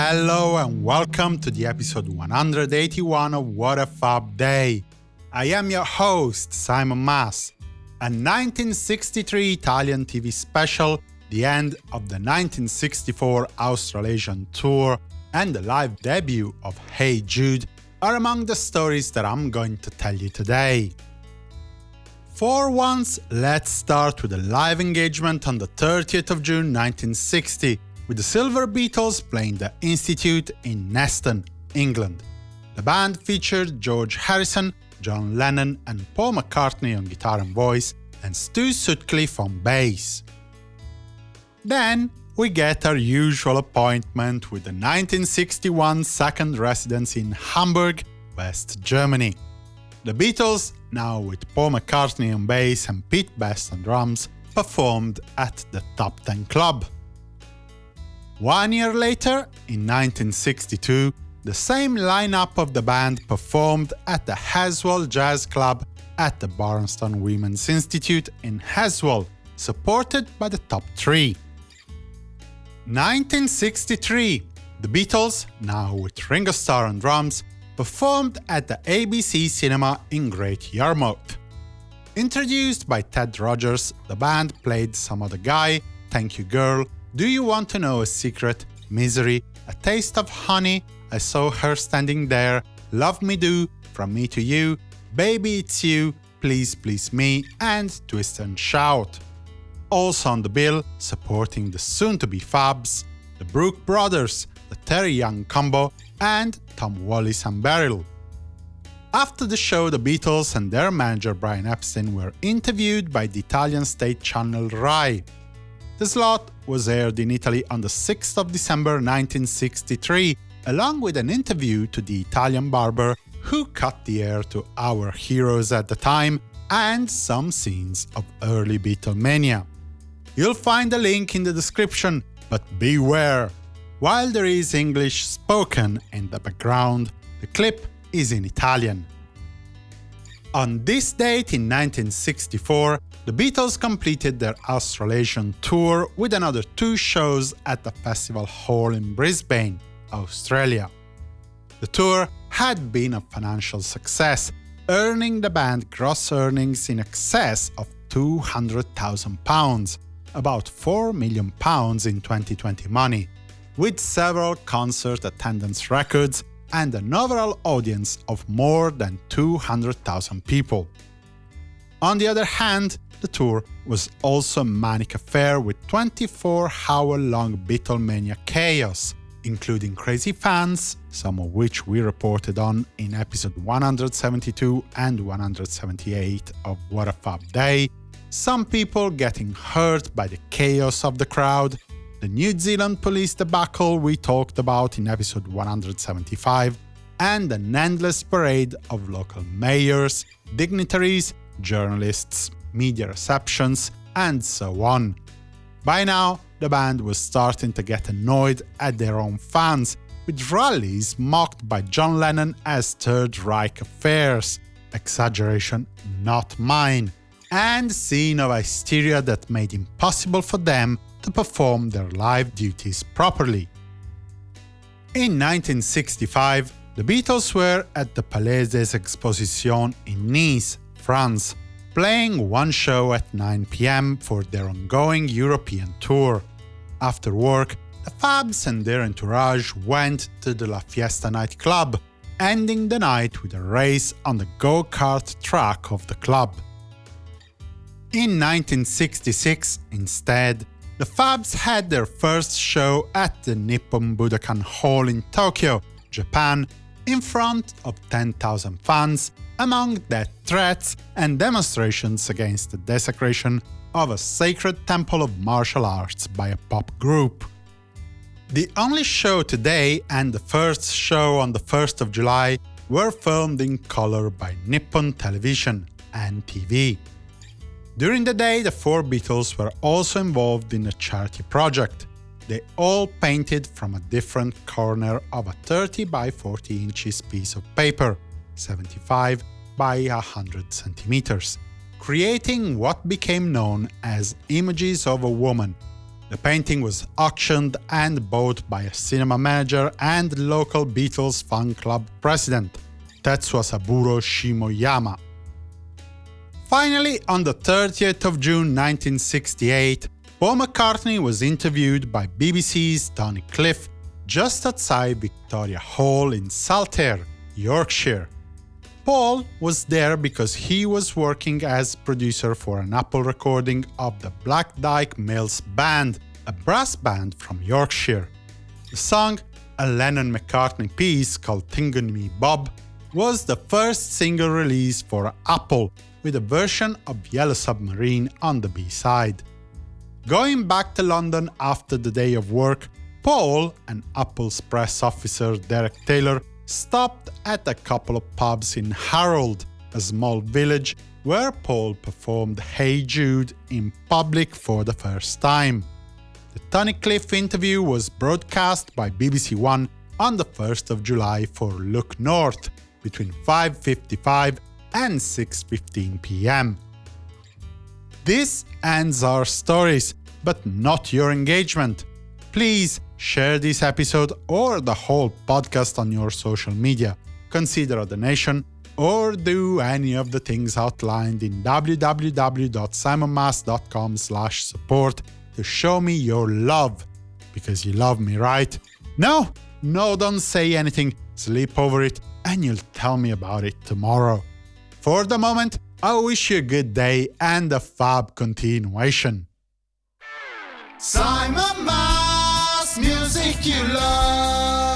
Hello and welcome to the episode 181 of What a Fab Day. I am your host, Simon Mas. A 1963 Italian TV special, the end of the 1964 Australasian tour, and the live debut of Hey Jude are among the stories that I'm going to tell you today. For once, let's start with a live engagement on the 30th of June 1960, with the Silver Beatles playing the Institute in Neston, England. The band featured George Harrison, John Lennon and Paul McCartney on guitar and voice, and Stu Sutcliffe on bass. Then, we get our usual appointment with the 1961 second residence in Hamburg, West Germany. The Beatles, now with Paul McCartney on bass and Pete Best on drums, performed at the Top Ten Club. One year later, in 1962, the same lineup of the band performed at the Heswall Jazz Club at the Barnston Women's Institute in Heswall, supported by the top three. 1963, the Beatles, now with Ringo Starr on drums, performed at the ABC Cinema in Great Yarmouth. Introduced by Ted Rogers, the band played Some Other Guy, Thank You Girl, Do You Want to Know a Secret, Misery, A Taste of Honey, I Saw Her Standing There, Love Me Do, From Me to You, Baby It's You, Please Please Me, and Twist and Shout. Also on the bill, supporting the soon-to-be Fabs, the Brook Brothers, the Terry Young Combo, and Tom Wallis and Beryl. After the show, the Beatles and their manager Brian Epstein were interviewed by the Italian state channel RAI. The slot was aired in Italy on the 6th of December 1963, along with an interview to the Italian barber who cut the hair to our heroes at the time, and some scenes of early Beatlemania. You'll find a link in the description, but beware! While there is English spoken in the background, the clip is in Italian. On this date in 1964, the Beatles completed their Australasian tour with another two shows at the Festival Hall in Brisbane, Australia. The tour had been a financial success, earning the band gross earnings in excess of £200,000, about £4 million in 2020 money, with several concert attendance records and an overall audience of more than 200,000 people. On the other hand, the tour was also a manic affair with 24-hour-long Beatlemania chaos, including crazy fans, some of which we reported on in episode 172 and 178 of What a Fab Day, some people getting hurt by the chaos of the crowd, the New Zealand police debacle we talked about in episode 175, and an endless parade of local mayors, dignitaries, journalists, media receptions, and so on. By now, the band was starting to get annoyed at their own fans, with rallies mocked by John Lennon as Third Reich affairs, exaggeration not mine, and scene of hysteria that made impossible for them to perform their live duties properly. In 1965, the Beatles were at the Palais des Expositions in Nice, France, playing one show at 9 pm for their ongoing European tour. After work, the Fabs and their entourage went to the La Fiesta nightclub, ending the night with a race on the go-kart track of the club. In 1966, instead, the Fabs had their first show at the Nippon Budokan Hall in Tokyo, Japan, in front of 10,000 fans, among death threats and demonstrations against the desecration of a sacred temple of martial arts by a pop group. The only show today and the first show on the 1st of July were filmed in color by Nippon Television and TV. During the day, the four Beatles were also involved in a charity project. They all painted from a different corner of a 30 by 40 inches piece of paper, 75 by 100 centimeters, creating what became known as Images of a Woman, The painting was auctioned and bought by a cinema manager and local Beatles fan club president, Tetsuo Saburo Shimoyama. Finally, on the 30th of June 1968, Paul McCartney was interviewed by BBC's Tony Cliff just outside Victoria Hall in Saltaire, Yorkshire. Paul was there because he was working as producer for an Apple recording of the Black Dyke Mills Band, a brass band from Yorkshire. The song, a Lennon-McCartney piece called Thingumybob, was the first single release for Apple, with a version of Yellow Submarine on the B-side. Going back to London after the day of work, Paul and Apple's press officer Derek Taylor stopped at a couple of pubs in Harrold, a small village where Paul performed Hey Jude in public for the first time. The Tony Cliff interview was broadcast by BBC One on the 1st of July for Look North between 5.55 and 6.15 pm. This ends our stories, but not your engagement. Please share this episode or the whole podcast on your social media, consider a donation, or do any of the things outlined in www.simonmas.com support to show me your love. Because you love me, right? No, no, don't say anything, sleep over it, and you'll tell me about it tomorrow. For the moment, I wish you a good day and a fab continuation. Simon Mas music you love.